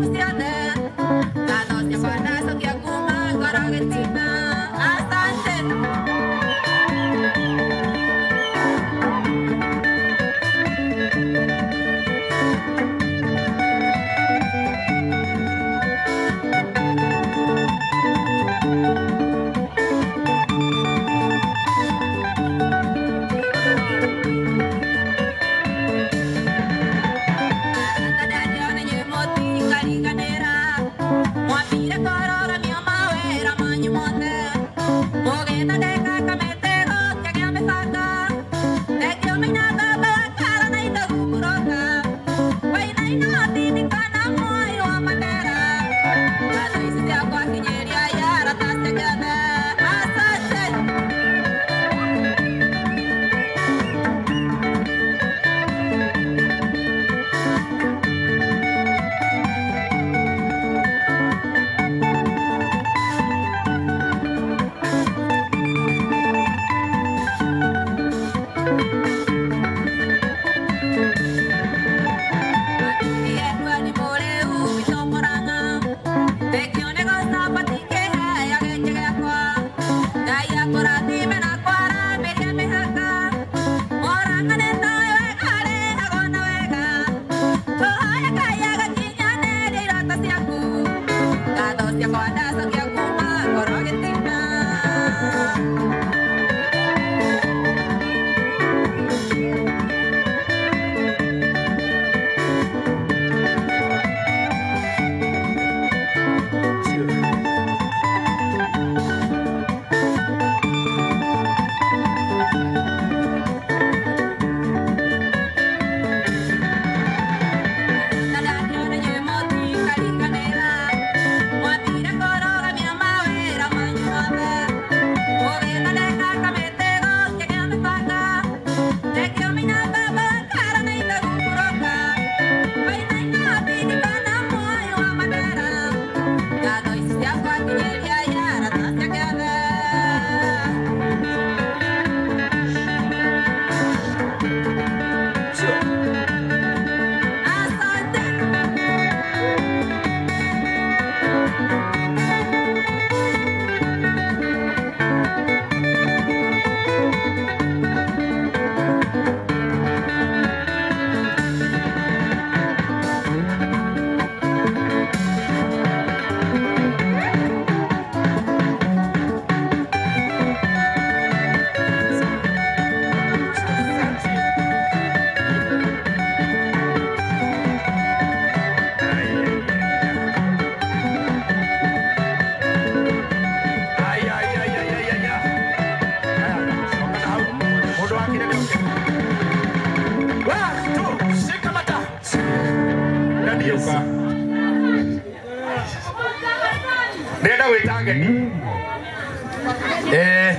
Você hansi ndenda mm. eh